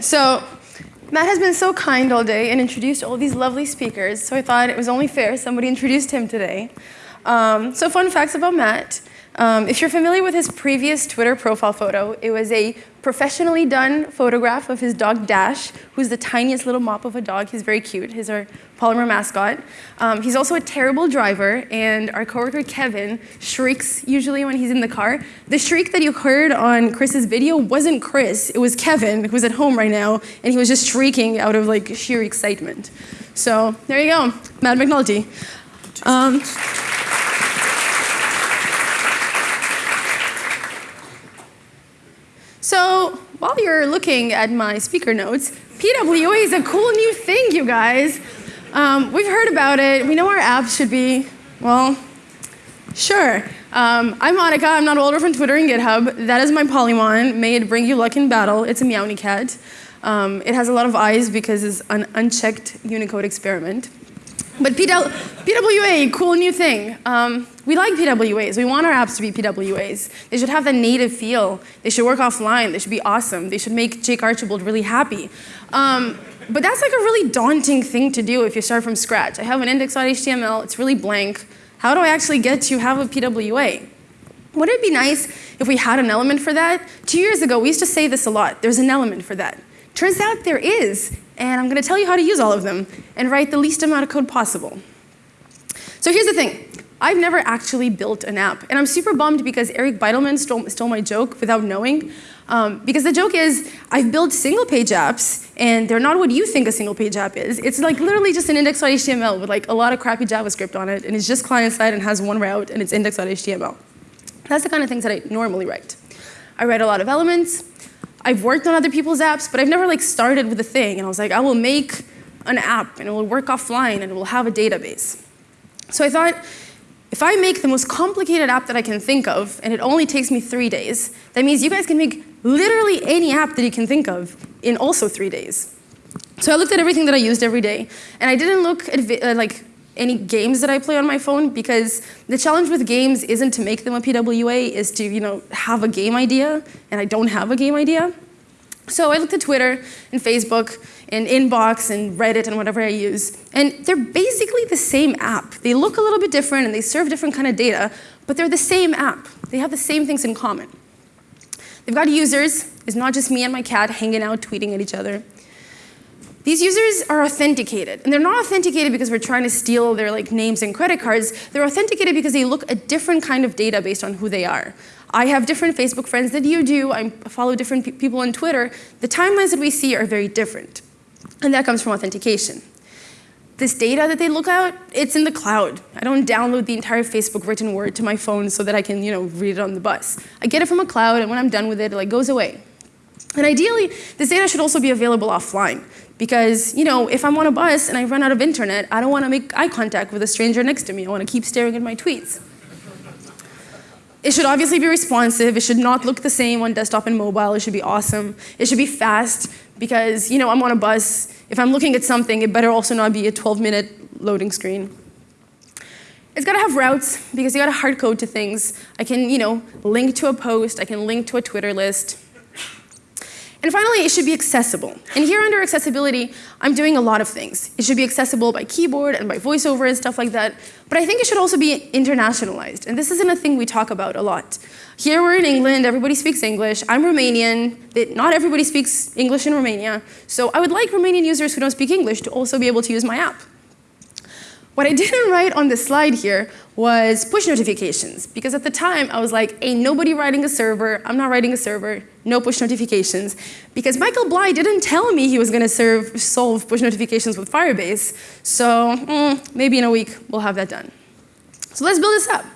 So Matt has been so kind all day and introduced all these lovely speakers, so I thought it was only fair somebody introduced him today. Um, so fun facts about Matt. Um, if you're familiar with his previous Twitter profile photo, it was a professionally done photograph of his dog Dash, who's the tiniest little mop of a dog. He's very cute. He's our Polymer mascot. Um, he's also a terrible driver, and our coworker Kevin shrieks usually when he's in the car. The shriek that you heard on Chris's video wasn't Chris, it was Kevin, who's at home right now, and he was just shrieking out of like sheer excitement. So there you go, Matt McNulty. Um, So while you're looking at my speaker notes, PWA is a cool new thing, you guys. Um, we've heard about it. We know our apps should be, well, sure. Um, I'm Monica. I'm notwaldorf from Twitter and GitHub. That is my Polymon. May it bring you luck in battle. It's a Meowny cat. Um, it has a lot of eyes because it's an unchecked Unicode experiment. But PWA, cool new thing. Um, we like PWAs. We want our apps to be PWAs. They should have that native feel. They should work offline. They should be awesome. They should make Jake Archibald really happy. Um, but that's like a really daunting thing to do if you start from scratch. I have an index.html. It's really blank. How do I actually get to have a PWA? Wouldn't it be nice if we had an element for that? Two years ago, we used to say this a lot. There's an element for that. Turns out there is, and I'm going to tell you how to use all of them and write the least amount of code possible. So here's the thing. I've never actually built an app, and I'm super bummed because Eric Bidelman stole, stole my joke without knowing. Um, because the joke is, I've built single page apps, and they're not what you think a single page app is. It's like literally just an index.html with like a lot of crappy JavaScript on it, and it's just client side and has one route, and it's index.html. That's the kind of things that I normally write. I write a lot of elements, I've worked on other people's apps, but I've never like started with a thing. And I was like, I will make an app and it will work offline and it will have a database. So I thought, if I make the most complicated app that I can think of, and it only takes me three days, that means you guys can make literally any app that you can think of in also three days. So I looked at everything that I used every day, and I didn't look at uh, like any games that I play on my phone because the challenge with games isn't to make them a PWA, is to you know have a game idea, and I don't have a game idea. So I looked at Twitter and Facebook and Inbox and Reddit and whatever I use, and they're basically the same app. They look a little bit different and they serve different kind of data, but they're the same app. They have the same things in common. They've got users. It's not just me and my cat hanging out, tweeting at each other. These users are authenticated, and they're not authenticated because we're trying to steal their like names and credit cards. They're authenticated because they look at different kind of data based on who they are. I have different Facebook friends that you do. I follow different pe people on Twitter. The timelines that we see are very different, and that comes from authentication. This data that they look at, it's in the cloud. I don't download the entire Facebook written word to my phone so that I can, you know, read it on the bus. I get it from a cloud, and when I'm done with it, it like goes away. And ideally, this data should also be available offline. Because, you know, if I'm on a bus and I run out of internet, I don't want to make eye contact with a stranger next to me. I want to keep staring at my tweets. It should obviously be responsive. It should not look the same on desktop and mobile. It should be awesome. It should be fast because, you know, I'm on a bus. If I'm looking at something, it better also not be a 12-minute loading screen. It's got to have routes because you got to hard code to things. I can, you know, link to a post. I can link to a Twitter list. And finally, it should be accessible. And here under accessibility, I'm doing a lot of things. It should be accessible by keyboard and by voiceover and stuff like that. But I think it should also be internationalized. And this isn't a thing we talk about a lot. Here we're in England, everybody speaks English. I'm Romanian, not everybody speaks English in Romania. So I would like Romanian users who don't speak English to also be able to use my app. What I didn't write on the slide here was push notifications, because at the time I was like, ain't nobody writing a server, I'm not writing a server, no push notifications, because Michael Bleigh didn't tell me he was going to solve push notifications with Firebase, so mm, maybe in a week we'll have that done. So let's build this up.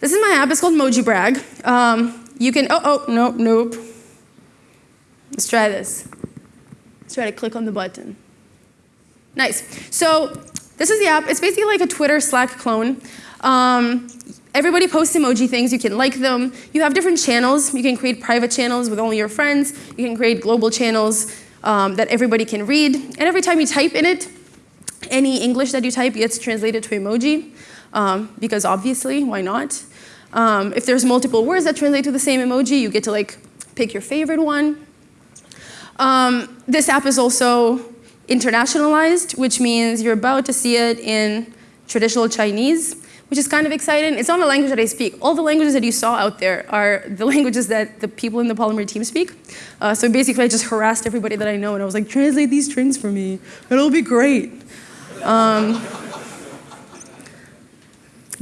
This is my app, it's called Mojibrag. Um, you can, oh, oh, nope, nope. Let's try this. Let's try to click on the button. Nice. So this is the app. It's basically like a Twitter Slack clone. Um, everybody posts emoji things. You can like them. You have different channels. You can create private channels with only your friends. You can create global channels um, that everybody can read. And every time you type in it, any English that you type gets translated to emoji, um, because obviously, why not? Um, if there's multiple words that translate to the same emoji, you get to like pick your favorite one. Um, this app is also internationalized, which means you're about to see it in traditional Chinese, which is kind of exciting. It's not a language that I speak. All the languages that you saw out there are the languages that the people in the Polymer team speak. Uh, so basically, I just harassed everybody that I know, and I was like, translate these strings for me. It'll be great. Um,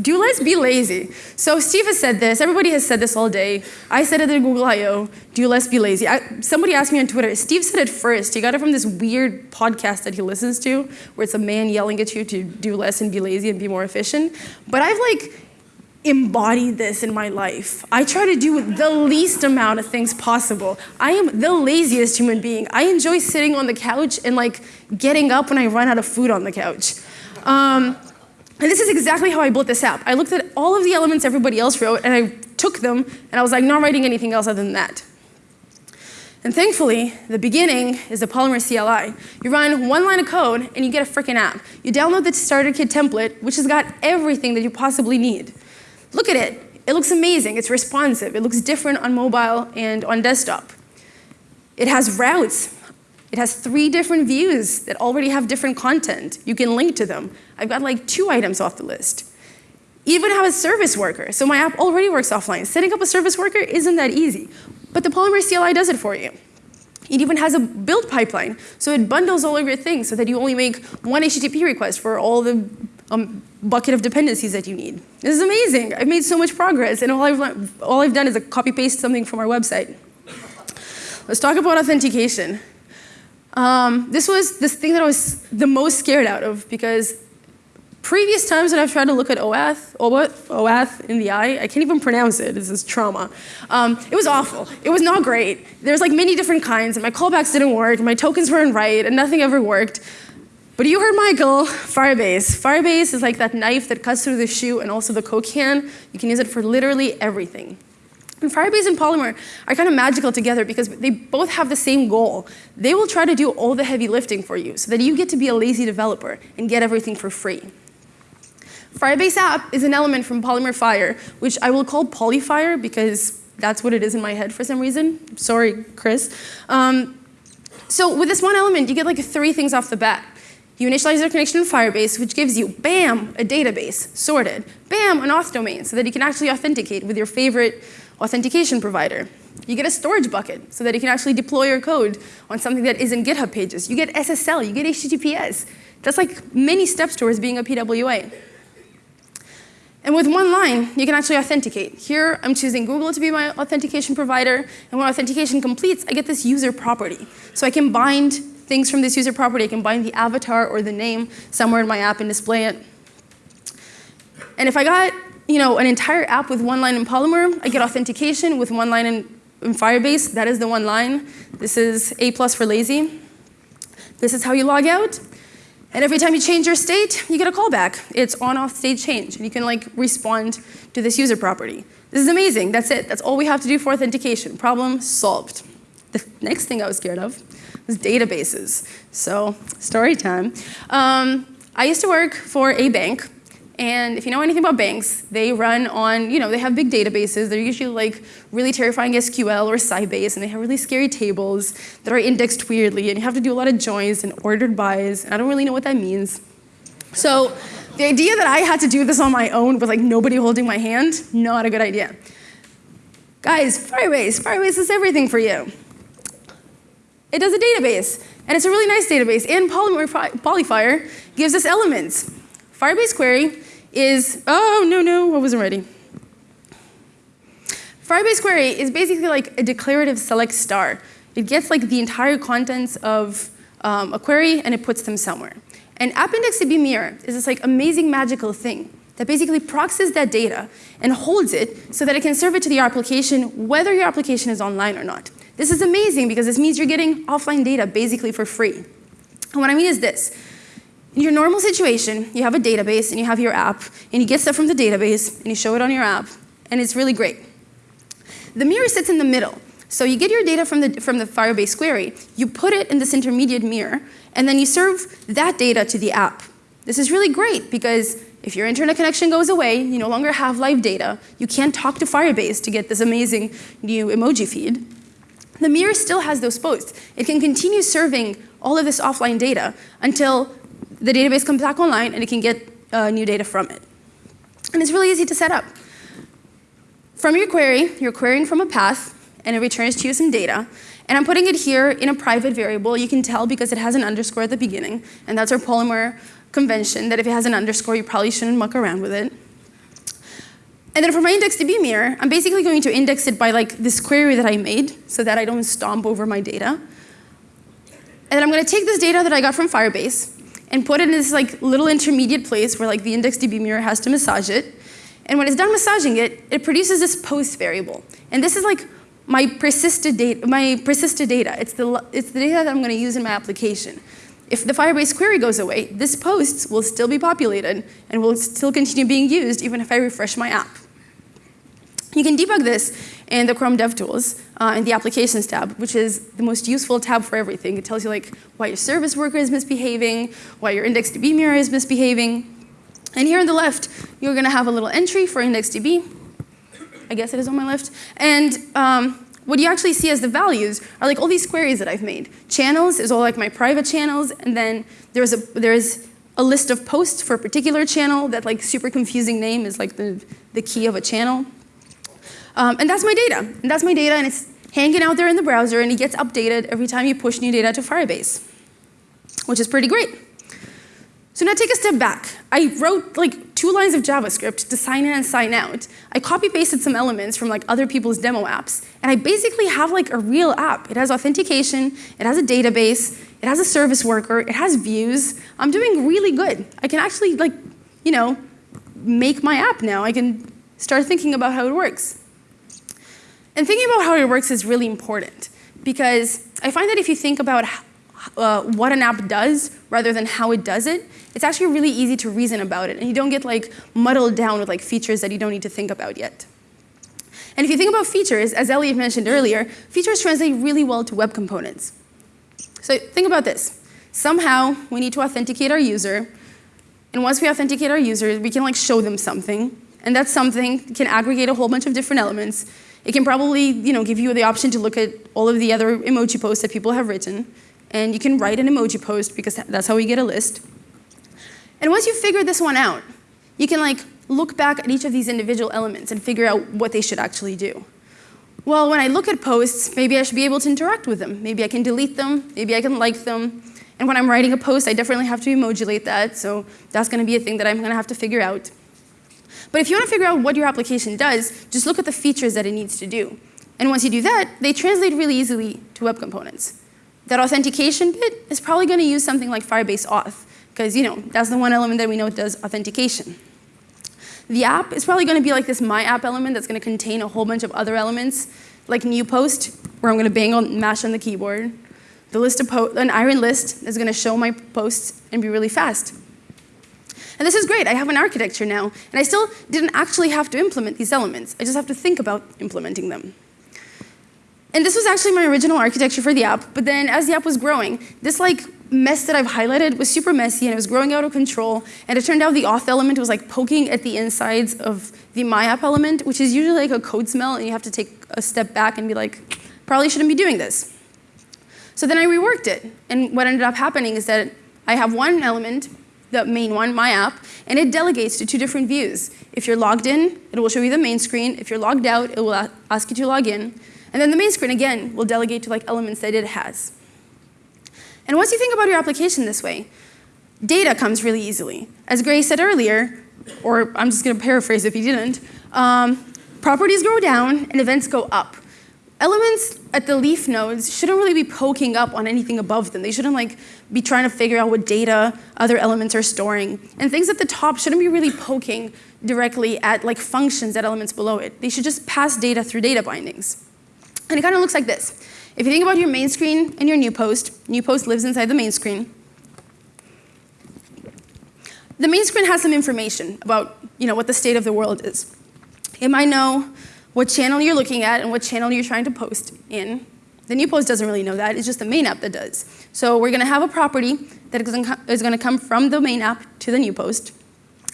do less, be lazy. So Steve has said this, everybody has said this all day. I said it at Google I.O., do less, be lazy. I, somebody asked me on Twitter, Steve said it first. He got it from this weird podcast that he listens to, where it's a man yelling at you to do less and be lazy and be more efficient. But I've like embodied this in my life. I try to do the least amount of things possible. I am the laziest human being. I enjoy sitting on the couch and like getting up when I run out of food on the couch. Um, and this is exactly how I built this app. I looked at all of the elements everybody else wrote, and I took them, and I was like, not writing anything else other than that. And thankfully, the beginning is the Polymer CLI. You run one line of code, and you get a freaking app. You download the starter kit template, which has got everything that you possibly need. Look at it. It looks amazing. It's responsive. It looks different on mobile and on desktop. It has routes. It has three different views that already have different content. You can link to them. I've got like two items off the list. Even have a service worker. So my app already works offline. Setting up a service worker isn't that easy. But the Polymer CLI does it for you. It even has a build pipeline. So it bundles all of your things so that you only make one HTTP request for all the um, bucket of dependencies that you need. This is amazing. I've made so much progress, and all I've, all I've done is a copy paste something from our website. Let's talk about authentication. Um, this was this thing that I was the most scared out of because previous times when I've tried to look at OAuth, OAuth, OAuth in the eye, I can't even pronounce it, this is trauma. Um, it was awful. It was not great. There's like many different kinds, and my callbacks didn't work, my tokens weren't right, and nothing ever worked. But you heard Michael, Firebase. Firebase is like that knife that cuts through the shoe and also the Coke can. You can use it for literally everything. And Firebase and Polymer are kind of magical together because they both have the same goal. They will try to do all the heavy lifting for you so that you get to be a lazy developer and get everything for free. Firebase app is an element from Polymer Fire, which I will call Polyfire because that's what it is in my head for some reason. Sorry, Chris. Um, so with this one element, you get like three things off the bat. You initialize your connection to Firebase, which gives you, bam, a database, sorted. Bam, an auth domain, so that you can actually authenticate with your favorite authentication provider. You get a storage bucket so that you can actually deploy your code on something that isn't GitHub pages. You get SSL, you get HTTPS. That's like many steps towards being a PWA. And with one line, you can actually authenticate. Here, I'm choosing Google to be my authentication provider, and when authentication completes, I get this user property. So I can bind things from this user property. I can bind the avatar or the name somewhere in my app and display it. And if I got you know, an entire app with one line in Polymer. I get authentication with one line in, in Firebase. That is the one line. This is A plus for lazy. This is how you log out. And every time you change your state, you get a callback. It's on-off state change, and you can like respond to this user property. This is amazing. That's it. That's all we have to do for authentication. Problem solved. The next thing I was scared of was databases. So story time. Um, I used to work for a bank and if you know anything about banks, they run on, you know, they have big databases. They're usually like really terrifying SQL or Sybase, and they have really scary tables that are indexed weirdly, and you have to do a lot of joins and ordered bys. I don't really know what that means. So the idea that I had to do this on my own with like nobody holding my hand, not a good idea. Guys, Firebase, Firebase is everything for you. It does a database, and it's a really nice database, and Polymer, Polyfire gives us elements. Firebase query is, oh, no, no, I wasn't ready. Firebase query is basically like a declarative select star. It gets like the entire contents of um, a query and it puts them somewhere. And AppIndexedDB mirror is this like amazing magical thing that basically proxies that data and holds it so that it can serve it to the application whether your application is online or not. This is amazing because this means you're getting offline data basically for free. And what I mean is this. In your normal situation, you have a database and you have your app, and you get stuff from the database and you show it on your app, and it's really great. The mirror sits in the middle. So you get your data from the, from the Firebase query, you put it in this intermediate mirror, and then you serve that data to the app. This is really great because if your internet connection goes away, you no longer have live data, you can't talk to Firebase to get this amazing new emoji feed. the mirror still has those posts. It can continue serving all of this offline data until the database comes back online and it can get uh, new data from it. And it's really easy to set up. From your query, you're querying from a path, and it returns to you some data. And I'm putting it here in a private variable. You can tell because it has an underscore at the beginning, and that's our Polymer convention, that if it has an underscore, you probably shouldn't muck around with it. And then for my IndexedDB mirror, I'm basically going to index it by like this query that I made so that I don't stomp over my data. And then I'm going to take this data that I got from Firebase and put it in this like little intermediate place where like the IndexedDB mirror has to massage it. And when it's done massaging it, it produces this post variable. And this is like my persisted data. My persisted data. It's the it's the data that I'm going to use in my application. If the Firebase query goes away, this post will still be populated and will still continue being used even if I refresh my app. You can debug this in the Chrome DevTools uh, in the Applications tab, which is the most useful tab for everything. It tells you like why your service worker is misbehaving, why your IndexedDB mirror is misbehaving. And here on the left, you're going to have a little entry for IndexedDB. I guess it is on my left. And um, what you actually see as the values are like all these queries that I've made. Channels is all like my private channels, and then there's a, there's a list of posts for a particular channel. That like super confusing name is like the, the key of a channel. Um, and that's my data. And that's my data, and it's hanging out there in the browser, and it gets updated every time you push new data to Firebase, which is pretty great. So now take a step back. I wrote like two lines of JavaScript to sign in and sign out. I copy pasted some elements from like other people's demo apps, and I basically have like a real app. It has authentication, it has a database, it has a service worker, it has views. I'm doing really good. I can actually like, you know, make my app now. I can start thinking about how it works. And thinking about how it works is really important because I find that if you think about uh, what an app does rather than how it does it, it's actually really easy to reason about it and you don't get like muddled down with like features that you don't need to think about yet. And if you think about features, as Elliot mentioned earlier, features translate really well to web components. So think about this. Somehow we need to authenticate our user and once we authenticate our user, we can like show them something and that something can aggregate a whole bunch of different elements it can probably you know, give you the option to look at all of the other emoji posts that people have written. And you can write an emoji post because that's how we get a list. And once you figure this one out, you can like look back at each of these individual elements and figure out what they should actually do. Well, when I look at posts, maybe I should be able to interact with them. Maybe I can delete them, maybe I can like them. And when I'm writing a post, I definitely have to emojulate that, so that's gonna be a thing that I'm gonna have to figure out. But if you want to figure out what your application does, just look at the features that it needs to do. And once you do that, they translate really easily to web components. That authentication bit is probably going to use something like Firebase Auth, because you know that's the one element that we know does authentication. The app is probably going to be like this My App element that's going to contain a whole bunch of other elements, like new post, where I'm going to bang on, mash on the keyboard. The list of an iron list is going to show my posts and be really fast. And this is great, I have an architecture now, and I still didn't actually have to implement these elements. I just have to think about implementing them. And this was actually my original architecture for the app, but then as the app was growing, this like mess that I've highlighted was super messy and it was growing out of control, and it turned out the auth element was like poking at the insides of the my app element, which is usually like a code smell, and you have to take a step back and be like, probably shouldn't be doing this. So then I reworked it, and what ended up happening is that I have one element the main one, my app, and it delegates to two different views. If you're logged in, it will show you the main screen. If you're logged out, it will ask you to log in. And then the main screen, again, will delegate to like elements that it has. And once you think about your application this way, data comes really easily. As Gray said earlier, or I'm just going to paraphrase if he didn't, um, properties go down and events go up elements at the leaf nodes shouldn't really be poking up on anything above them. They shouldn't like be trying to figure out what data other elements are storing. And things at the top shouldn't be really poking directly at like functions at elements below it. They should just pass data through data bindings. And it kind of looks like this. If you think about your main screen and your new post, new post lives inside the main screen. The main screen has some information about you know, what the state of the world is. It might know what channel you're looking at and what channel you're trying to post in. The new post doesn't really know that, it's just the main app that does. So we're gonna have a property that is gonna come from the main app to the new post.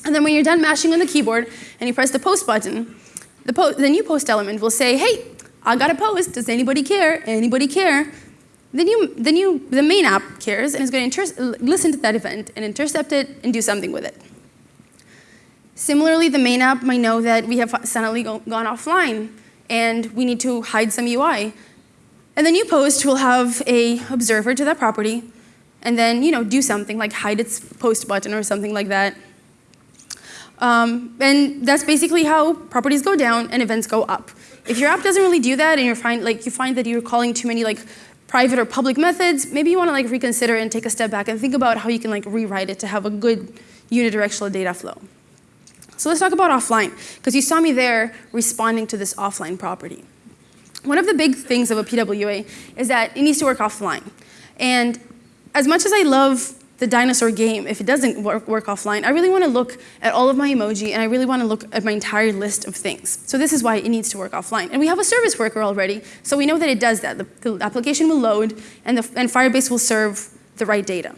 And then when you're done mashing on the keyboard and you press the post button, the, po the new post element will say, hey, I got a post, does anybody care? Anybody care? Then you, then you, the main app cares and is going to listen to that event and intercept it and do something with it. Similarly, the main app might know that we have suddenly go, gone offline and we need to hide some UI. And the new post will have a observer to that property and then you know, do something like hide its post button or something like that. Um, and that's basically how properties go down and events go up. If your app doesn't really do that and you find, like, you find that you're calling too many like, private or public methods, maybe you want to like, reconsider and take a step back and think about how you can like, rewrite it to have a good unidirectional data flow. So let's talk about offline, because you saw me there responding to this offline property. One of the big things of a PWA is that it needs to work offline. And as much as I love the dinosaur game, if it doesn't work, work offline, I really want to look at all of my emoji and I really want to look at my entire list of things. So this is why it needs to work offline. And we have a service worker already, so we know that it does that. The, the application will load and, the, and Firebase will serve the right data.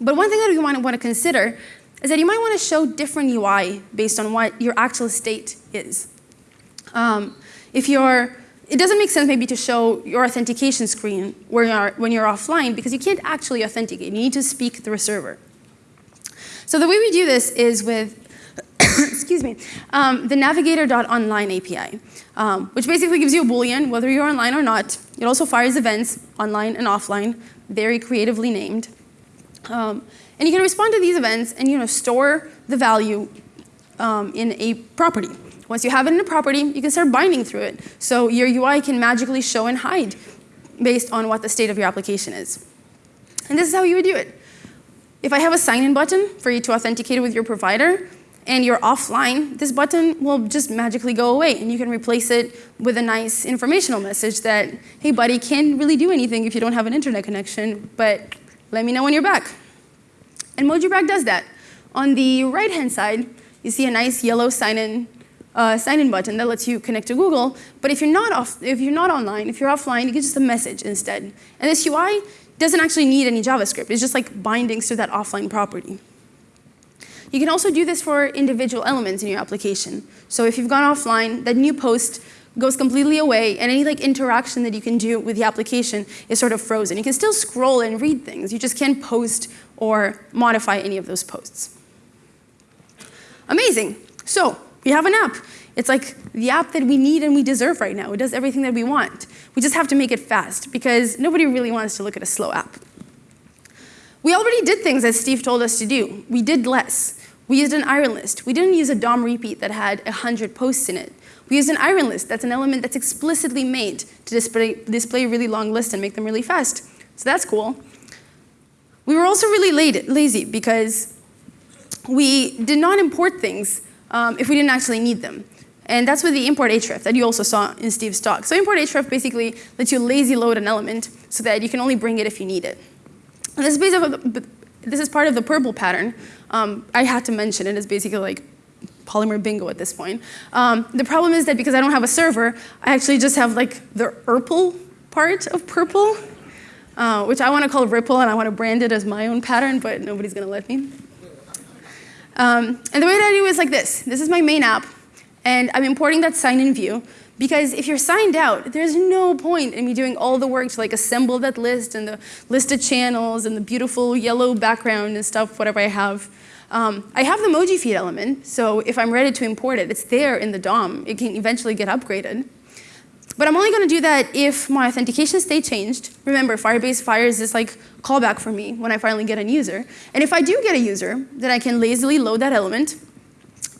But one thing that we want to, want to consider is that you might want to show different UI based on what your actual state is. Um, if you're it doesn't make sense maybe to show your authentication screen when you're, when you're offline because you can't actually authenticate. You need to speak through a server. So the way we do this is with excuse me, um, the navigator.online API, um, which basically gives you a boolean whether you're online or not. It also fires events online and offline, very creatively named. Um, and you can respond to these events and you know, store the value um, in a property. Once you have it in a property, you can start binding through it. So your UI can magically show and hide based on what the state of your application is. And this is how you would do it. If I have a sign-in button for you to authenticate with your provider, and you're offline, this button will just magically go away and you can replace it with a nice informational message that, hey buddy, can't really do anything if you don't have an internet connection, but let me know when you're back. And Mojibrag does that. On the right-hand side, you see a nice yellow sign-in uh, sign-in button that lets you connect to Google. But if you're not off, if you're not online, if you're offline, you get just a message instead. And this UI doesn't actually need any JavaScript. It's just like bindings to that offline property. You can also do this for individual elements in your application. So if you've gone offline, that new post goes completely away, and any like interaction that you can do with the application is sort of frozen. You can still scroll and read things. You just can't post or modify any of those posts. Amazing. So we have an app. It's like the app that we need and we deserve right now. It does everything that we want. We just have to make it fast because nobody really wants to look at a slow app. We already did things as Steve told us to do. We did less. We used an iron list. We didn't use a DOM repeat that had 100 posts in it. We used an iron list. That's an element that's explicitly made to display, display really long list and make them really fast. So that's cool. We were also really lazy because we did not import things um, if we didn't actually need them. And that's with the import href that you also saw in Steve's talk. So import href basically lets you lazy load an element so that you can only bring it if you need it. And this is, this is part of the purple pattern. Um, I had to mention it. It's basically like Polymer bingo at this point. Um, the problem is that because I don't have a server, I actually just have like the RPL part of purple, uh, which I want to call Ripple and I want to brand it as my own pattern, but nobody's going to let me. Um, and the way that I do is like this. This is my main app, and I'm importing that sign-in view because if you're signed out, there's no point in me doing all the work to like assemble that list and the list of channels and the beautiful yellow background and stuff, whatever I have. Um, I have the emoji feed element, so if I'm ready to import it, it's there in the DOM. It can eventually get upgraded. But I'm only going to do that if my authentication state changed. Remember, Firebase fires this like callback for me when I finally get a user. And if I do get a user, then I can lazily load that element.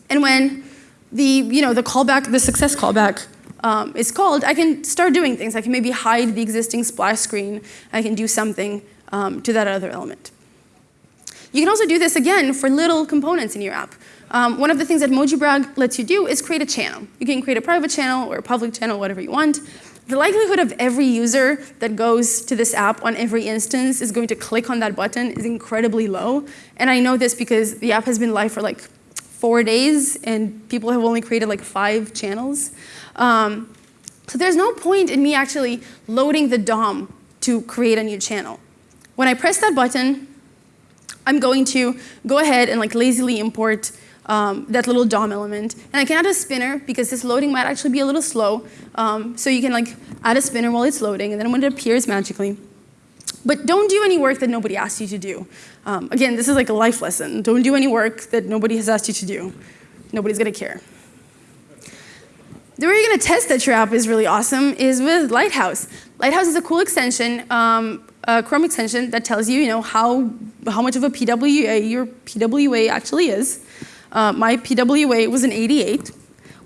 And when the, you know, the callback, the success callback um, is called, I can start doing things. I can maybe hide the existing splash screen. I can do something um, to that other element. You can also do this again for little components in your app. Um, one of the things that Mojibrag lets you do is create a channel. You can create a private channel or a public channel, whatever you want. The likelihood of every user that goes to this app on every instance is going to click on that button is incredibly low. And I know this because the app has been live for like four days and people have only created like five channels. Um, so there's no point in me actually loading the DOM to create a new channel. When I press that button, I'm going to go ahead and like lazily import um, that little DOM element. And I can add a spinner because this loading might actually be a little slow. Um, so you can like add a spinner while it's loading, and then when it appears magically. But don't do any work that nobody asked you to do. Um, again, this is like a life lesson. Don't do any work that nobody has asked you to do. Nobody's gonna care. The way you're going to test that your app is really awesome is with Lighthouse. Lighthouse is a cool extension, um, a Chrome extension that tells you, you know, how, how much of a PWA your PWA actually is. Uh, my PWA was an 88,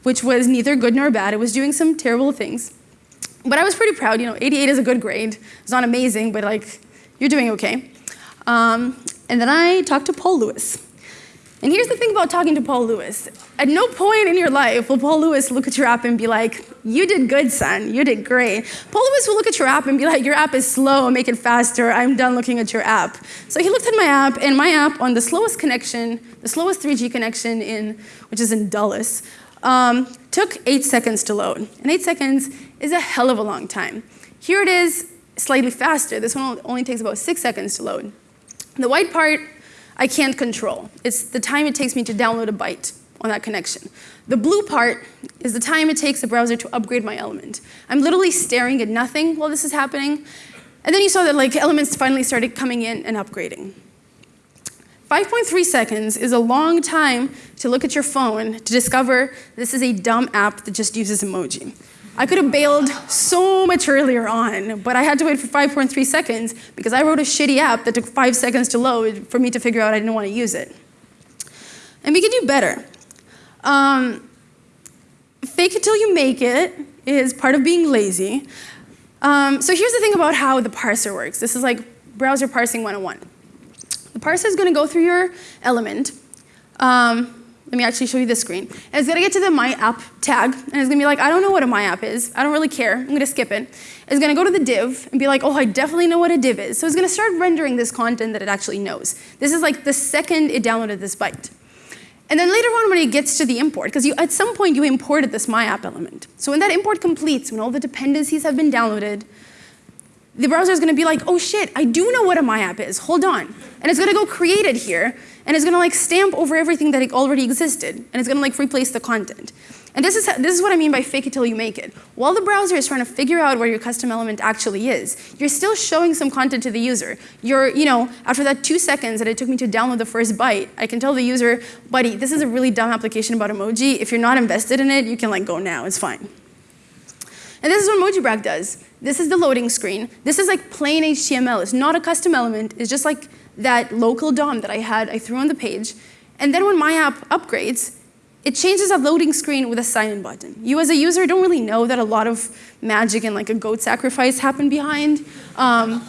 which was neither good nor bad. It was doing some terrible things. But I was pretty proud, you know, 88 is a good grade. It's not amazing, but like, you're doing okay. Um, and then I talked to Paul Lewis. And here's the thing about talking to Paul Lewis. At no point in your life will Paul Lewis look at your app and be like, you did good, son, you did great. Paul Lewis will look at your app and be like, your app is slow, make it faster, I'm done looking at your app. So he looked at my app, and my app on the slowest connection, the slowest 3G connection in, which is in Dulles, um, took eight seconds to load. And eight seconds is a hell of a long time. Here it is, slightly faster. This one only takes about six seconds to load. The white part I can't control. It's the time it takes me to download a byte on that connection. The blue part is the time it takes the browser to upgrade my element. I'm literally staring at nothing while this is happening. And then you saw that like elements finally started coming in and upgrading. 5.3 seconds is a long time to look at your phone to discover this is a dumb app that just uses emoji. I could have bailed so much earlier on, but I had to wait for 5.3 seconds because I wrote a shitty app that took five seconds to load for me to figure out I didn't want to use it. And we could do better. Um, fake it till you make it is part of being lazy. Um, so here's the thing about how the parser works. This is like browser parsing 101. The parser is going to go through your element. Um, let me actually show you the screen. And it's gonna get to the My App tag, and it's gonna be like, I don't know what a My App is. I don't really care. I'm gonna skip it. It's gonna go to the div and be like, oh, I definitely know what a div is. So it's gonna start rendering this content that it actually knows. This is like the second it downloaded this byte. And then later on when it gets to the import, because you at some point you imported this My App element. So when that import completes, when all the dependencies have been downloaded, the browser is going to be like, oh shit, I do know what a my app is, hold on. And it's going to go create it here, and it's going to like stamp over everything that already existed, and it's going to like replace the content. And this is, this is what I mean by fake it till you make it. While the browser is trying to figure out where your custom element actually is, you're still showing some content to the user. You're, you know, after that two seconds that it took me to download the first byte, I can tell the user, buddy, this is a really dumb application about emoji. If you're not invested in it, you can like go now, it's fine. And this is what MojiBrag does. This is the loading screen. This is like plain HTML. It's not a custom element. It's just like that local DOM that I had, I threw on the page. And then when my app upgrades, it changes a loading screen with a sign-in button. You as a user don't really know that a lot of magic and like a goat sacrifice happened behind. Um,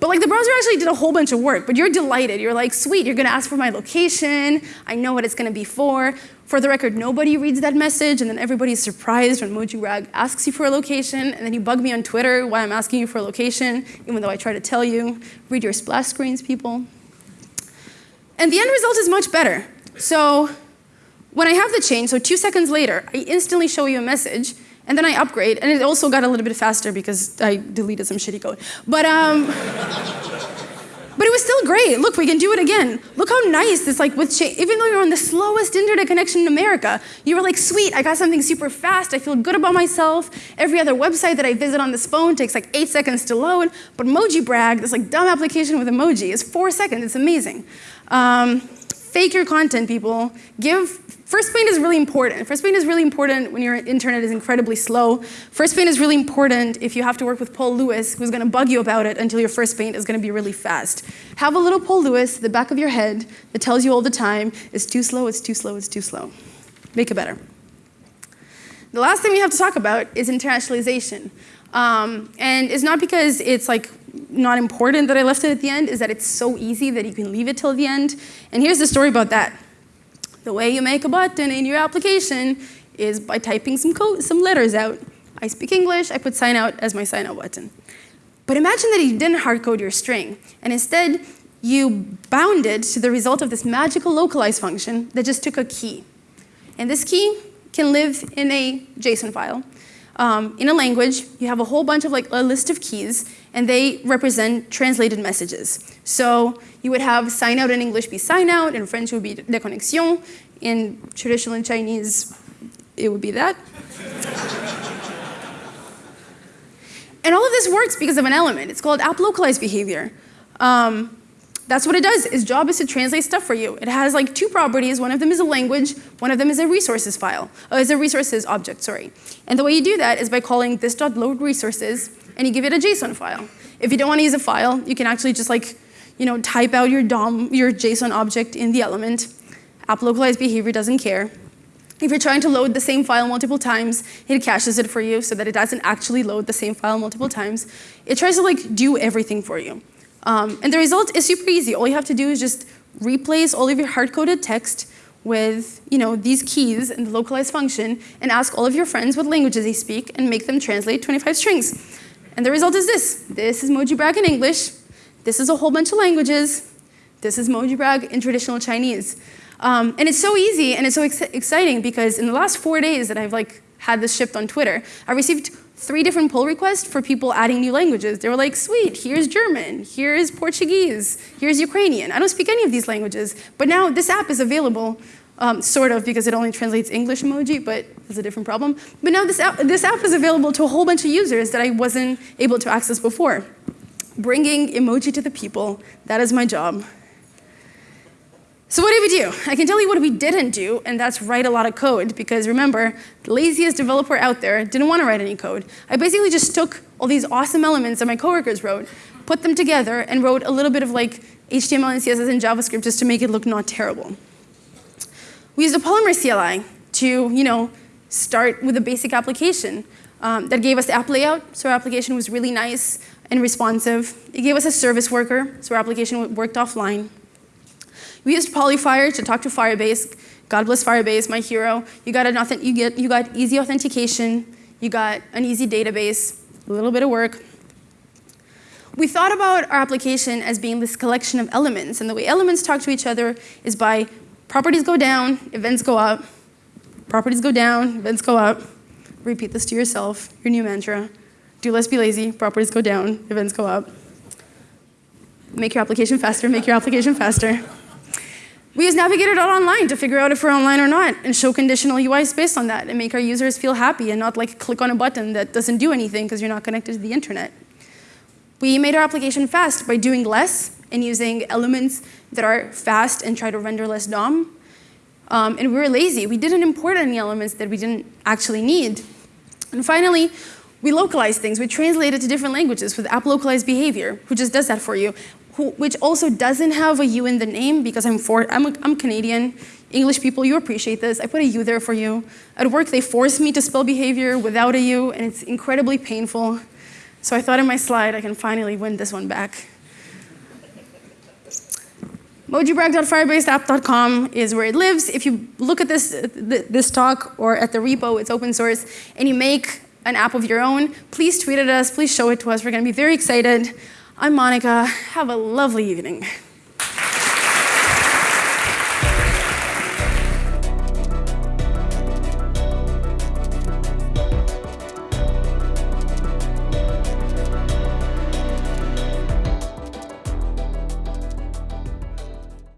but like the browser actually did a whole bunch of work, but you're delighted. You're like, sweet, you're gonna ask for my location. I know what it's gonna be for. For the record, nobody reads that message, and then everybody's surprised when MojiBrag asks you for a location, and then you bug me on Twitter why I'm asking you for a location, even though I try to tell you. Read your splash screens, people. And the end result is much better. So when I have the change, so two seconds later, I instantly show you a message, and then I upgrade, and it also got a little bit faster because I deleted some shitty code. But, um, but it was still great. Look, we can do it again. Look how nice this, like, with even though you're on the slowest internet connection in America, you were like, sweet, I got something super fast. I feel good about myself. Every other website that I visit on this phone takes like eight seconds to load. But Emoji Brag, this like dumb application with emoji, is four seconds. It's amazing. Um, fake your content, people. Give First paint is really important. First paint is really important when your internet is incredibly slow. First paint is really important if you have to work with Paul Lewis, who's going to bug you about it until your first paint is going to be really fast. Have a little Paul Lewis at the back of your head that tells you all the time, it's too slow, it's too slow, it's too slow. Make it better. The last thing we have to talk about is internationalization. Um, and it's not because it's like not important that I left it at the end, is that it's so easy that you can leave it till the end. And here's the story about that. The way you make a button in your application is by typing some, code, some letters out. I speak English, I put sign out as my sign out button. But imagine that you didn't hardcode your string, and instead you bound it to the result of this magical localize function that just took a key. And this key can live in a JSON file. Um, in a language, you have a whole bunch of like a list of keys, and they represent translated messages. So you would have sign out in English be sign out, in French would be déconnexion, In traditional Chinese, it would be that. and all of this works because of an element. It's called app localized behavior. Um, that's what it does. Its job is to translate stuff for you. It has like two properties. One of them is a language. One of them is a resources file. Uh, is a resources object, sorry. And the way you do that is by calling this.load resources, and you give it a JSON file. If you don't want to use a file, you can actually just like, you know, type out your DOM, your JSON object in the element. App localized behavior doesn't care. If you're trying to load the same file multiple times, it caches it for you so that it doesn't actually load the same file multiple times. It tries to like do everything for you. Um, and the result is super easy. All you have to do is just replace all of your hard-coded text with you know, these keys in the localized function and ask all of your friends what languages they speak and make them translate 25 strings. And the result is this. This is Mojibrag in English. This is a whole bunch of languages. This is Mojibrag in traditional Chinese. Um, and it's so easy and it's so ex exciting because in the last four days that I've like had this shipped on Twitter, I received three different pull requests for people adding new languages. They were like, sweet, here's German, here's Portuguese, here's Ukrainian. I don't speak any of these languages, but now this app is available, um, sort of, because it only translates English emoji, but that's a different problem. But now this app, this app is available to a whole bunch of users that I wasn't able to access before. Bringing emoji to the people, that is my job. So what did we do? I can tell you what we didn't do, and that's write a lot of code, because remember, the laziest developer out there didn't want to write any code. I basically just took all these awesome elements that my coworkers wrote, put them together, and wrote a little bit of like HTML and CSS and JavaScript just to make it look not terrible. We used a Polymer CLI to, you know, start with a basic application um, that gave us the app layout, so our application was really nice and responsive. It gave us a service worker, so our application worked offline. We used Polyfire to talk to Firebase. God bless Firebase, my hero. You got, an you, get, you got easy authentication. You got an easy database, a little bit of work. We thought about our application as being this collection of elements, and the way elements talk to each other is by properties go down, events go up, properties go down, events go up. Repeat this to yourself, your new mantra. Do less, be lazy, properties go down, events go up. Make your application faster, make your application faster. We use navigator.online to figure out if we're online or not and show conditional UIs based on that and make our users feel happy and not like click on a button that doesn't do anything because you're not connected to the internet. We made our application fast by doing less and using elements that are fast and try to render less DOM. Um, and we were lazy. We didn't import any elements that we didn't actually need. And finally, we localized things. We translated to different languages with app localized behavior, who just does that for you who, which also doesn't have a U in the name because I'm, for, I'm, a, I'm Canadian. English people, you appreciate this. I put a U there for you. At work, they force me to spell behavior without a U, and it's incredibly painful. So I thought in my slide, I can finally win this one back. Mojibrag.firebaseapp.com is where it lives. If you look at this, this talk or at the repo, it's open source, and you make an app of your own, please tweet at us, please show it to us. We're going to be very excited. I'm Monica. Have a lovely evening.